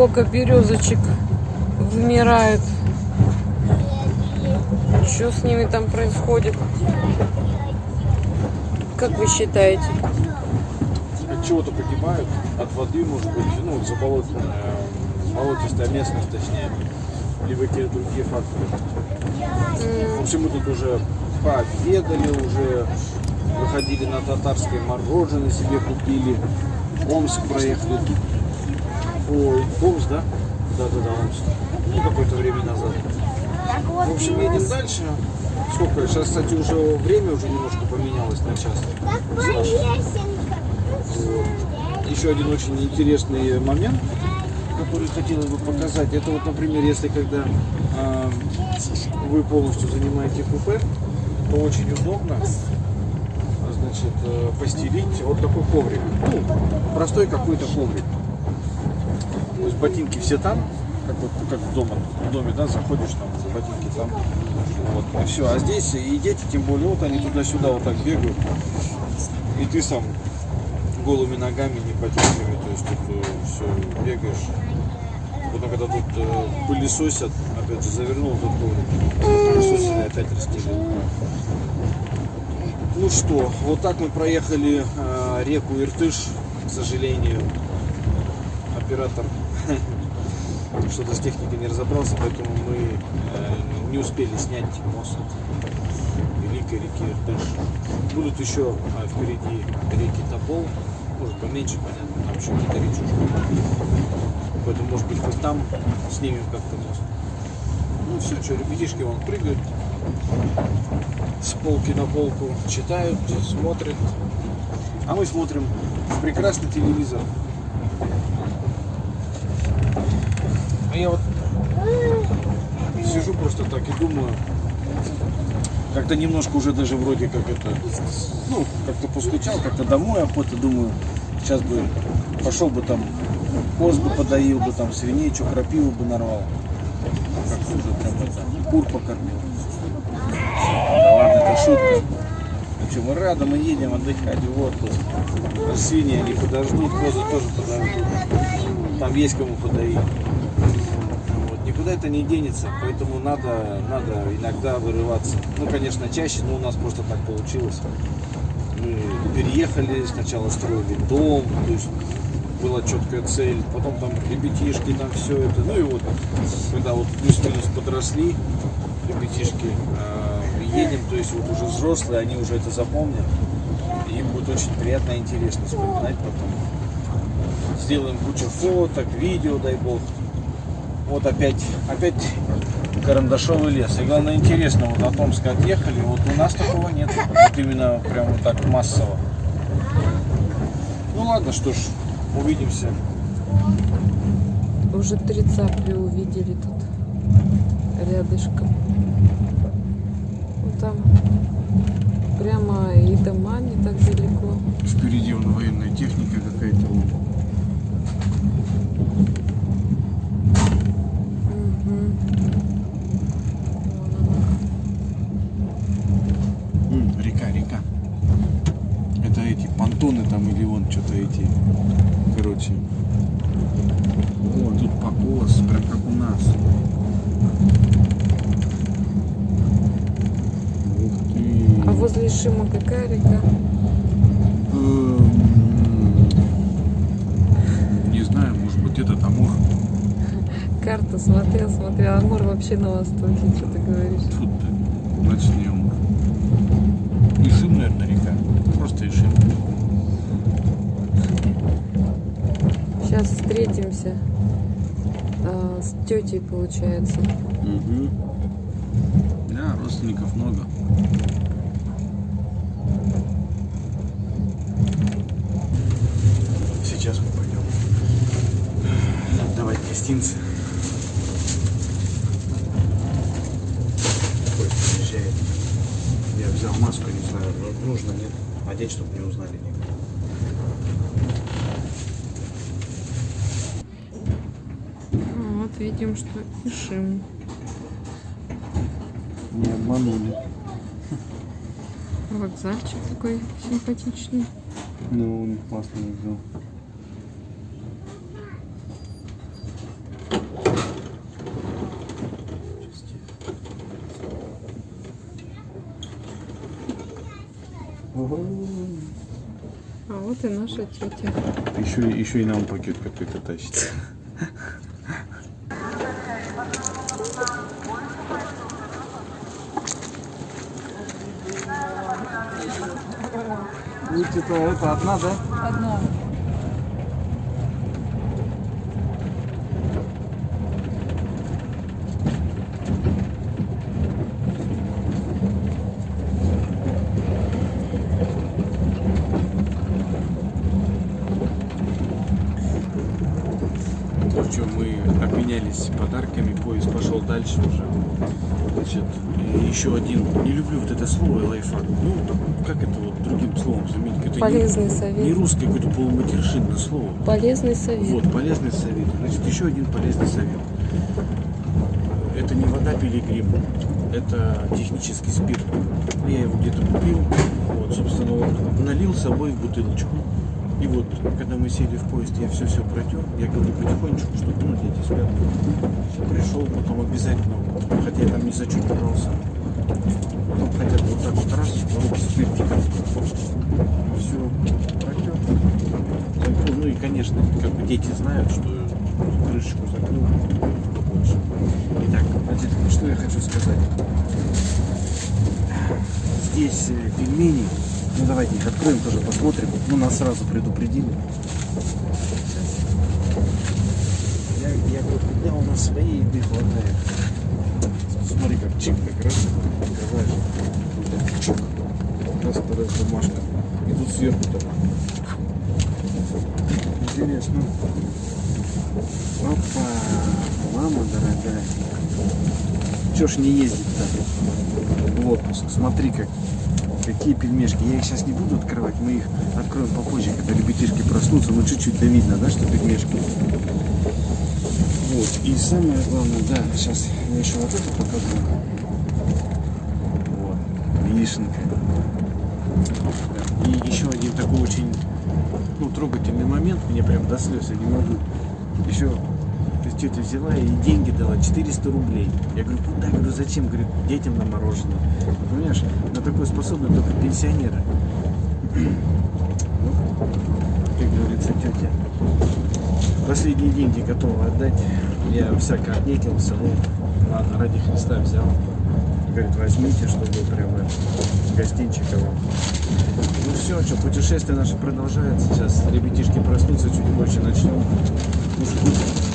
сколько березочек вымирает. Что с ними там происходит? Как вы считаете? От чего-то погибают, от воды, может быть, ну, заболотная, болотистая местность, точнее, либо какие-то другие факторы. В общем, мы тут уже пообедали, уже выходили на татарской мороженое себе купили, Омск проехали. Ой, Омск, да? Да-да-да, Омск. Ну, какое-то время назад. В общем, едем дальше. Сколько? Сейчас, кстати, уже время уже немножко поменялось на час. Вот. Еще один очень интересный момент, который хотелось бы показать. Это вот, например, если когда а, вы полностью занимаете купе, то очень удобно значит, э, постелить вот такой коврик. Ну, простой какой-то коврик. То есть ботинки все там, как, вот, как в, дома, в доме, да, заходишь там, ботинки там. Вот, и все. А здесь и дети, тем более, вот они туда-сюда вот так бегают. И ты сам голыми ногами, не ботинками, то есть тут все бегаешь. Потом, когда тут э, пылесосят, опять же, завернул тут коврик, пылесосили, опять расстелил. Ну что, вот так мы проехали э, реку Иртыш, к сожалению. Оператор что-то с техникой не разобрался, поэтому мы э, не успели снять мост Великой реки Иртыш. Будут еще э, впереди реки Топол, может поменьше, понятно, там еще какие-то речушки. Поэтому, может быть, хоть там снимем как-то мост. Ну все, что, ребятишки вон прыгают с полки на полку, читают, смотрят. А мы смотрим прекрасный телевизор. А я вот сижу просто так и думаю, как-то немножко уже даже вроде как это, ну, как-то поскучал, как-то домой, а потом думаю, сейчас бы пошел бы там, коз бы подоил бы, там свиней, что крапиву бы нарвал. Как уже прям это, кур покормил. Да ладно, это шутка. В общем, мы рады, мы едем отдыхать в отпуск. Свиньи они подождут, козы тоже подождут. Там есть кому подоить. Никуда это не денется, поэтому надо, надо иногда вырываться. Ну, конечно, чаще, но у нас просто так получилось. Мы переехали, сначала строили дом, то есть была четкая цель, потом там ребятишки, там все это, ну и вот, когда вот плюс-минус подросли, ребятишки, э, едем, то есть вот уже взрослые, они уже это запомнят, им будет очень приятно и интересно вспоминать потом. Сделаем кучу фоток, видео, дай бог. Вот опять, опять карандашовый лес. И главное интересно, вот от Омска отъехали, вот у нас такого нет. Вот именно прям вот так массово. Ну ладно, что ж, увидимся. Уже три цапли увидели тут рядышком. Вот там прямо и дома не так далеко. Впереди вон военная техника какая-то. Мгм. Вон она. М, река, река. Это эти понтоны там или вон что-то эти. Короче. О, тут покос, прям как у нас. Ух ты. А возле Шима какая река? Эм, Не знаю, может быть этот Амур. Карту смотрел, смотрел. Амур вообще на востоке, что ты говоришь? Тут ты, значит не Амур. Ишим, наверное, река. Просто Ишим. Сейчас встретимся а, с тетей, получается. Угу. Да, родственников много. Сейчас мы пойдем давать гостинцы. Ой, приезжает. Я взял маску, не знаю, ну, нужно, нет. Одеть, чтобы не узнали никто. Ну, Вот видим, что Ишим. Не обманули. Вокзальчик такой симпатичный. Ну, он классно взял. А вот и наша тетя. Еще, еще и нам пакет какой-то тащит. Будет-то это одна, да? Одна. Ну что, мы обменялись подарками, поезд пошел дальше уже. Значит, еще один, не люблю вот это слово лайфхак. Ну, как это вот другим словом заменить? Это не- Полезный Не, совет. русское какое-то полуматершинное слово. Полезный совет. Вот, полезный совет. Значит, еще один полезный совет. Это не вода пилигрим, это технический спирт. Я его где-то купил, вот, собственно, вот, налил с собой в бутылочку. И вот, когда мы сели в поезд, я все-все протер, я говорю потихонечку, чтобы, ну, дети спят. Пришел, потом обязательно, хотя я там не зачупывался, ну, хотя бы вот так вот раз, руки спиртиком. Все, протер. Ну и, конечно, как бы дети знают, что крышечку закрыл, что больше. Итак, значит, что я хочу сказать. Здесь э, пельмени. Ну давайте их откроем тоже, посмотрим. Ну нас сразу предупредили. Я, я говорю, когда у нас своей еды хватает. Смотри, как чик, как раз открываешь. Так, чик. Раз, раз бумажка. И тут сверху так. Интересно. Опа, мама дорогая. Чё ж не ездить-то в отпуск? Смотри, как, какие пельмешки. Я их сейчас не буду открывать, мы их откроем попозже, когда ребятишки проснутся. Ну, чуть-чуть да видно, да, что пельмешки. Вот, и самое главное, да, сейчас я еще вот это покажу. Вот, вишенка. И еще один такой очень ну, трогательный момент, мне прям до слез, я не могу. Еще то есть тетя взяла и деньги дала, 400 рублей. Я говорю, куда? Я говорю, зачем? Говорит, детям на мороженое. Понимаешь, на такое способны только пенсионеры. Ну, как говорится, тетя. Последние деньги готова отдать. Я всяко отнекился, ну, ладно, ради Христа взял. Говорит, возьмите, чтобы прямо гостинчика вам. Ну все, что, путешествие наше продолжается. Сейчас ребятишки проснутся, чуть позже начнем. Кушать.